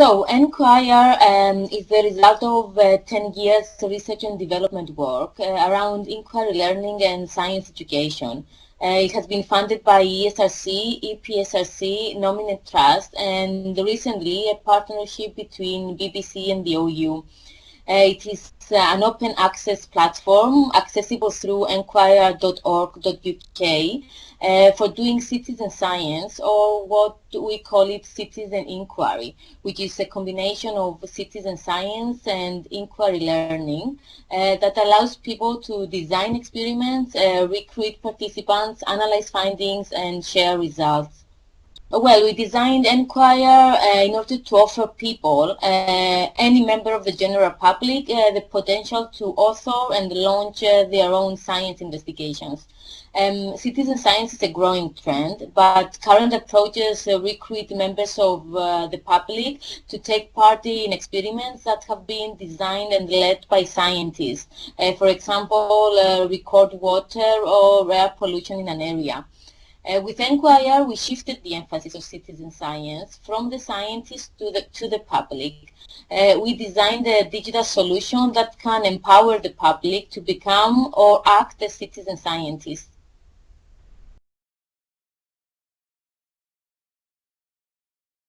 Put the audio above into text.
So, nQuire um, is the result of uh, 10 years research and development work uh, around inquiry learning and science education. Uh, it has been funded by ESRC, EPSRC, Nominet Trust, and recently a partnership between BBC and the OU. It is uh, an open access platform accessible through nquire.org.uk uh, for doing citizen science or what we call it citizen inquiry, which is a combination of citizen science and inquiry learning uh, that allows people to design experiments, uh, recruit participants, analyze findings, and share results. Well, we designed nQuire uh, in order to offer people, uh, any member of the general public, uh, the potential to author and launch uh, their own science investigations. Um, citizen science is a growing trend, but current approaches uh, recruit members of uh, the public to take part in experiments that have been designed and led by scientists. for example, record water or air pollution in an area. Uh, with nQuire, we shifted the emphasis of citizen science from the scientists to the, to the public. Uh, we designed a digital solution that can empower the public to become or act as citizen scientists.